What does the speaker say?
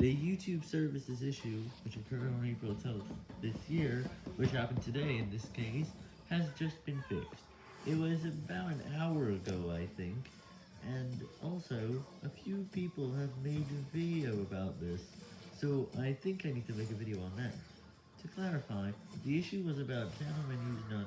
The YouTube services issue, which occurred on April 12th this year, which happened today in this case, has just been fixed. It was about an hour ago, I think, and also, a few people have made a video about this, so I think I need to make a video on that. To clarify, the issue was about channel menus not.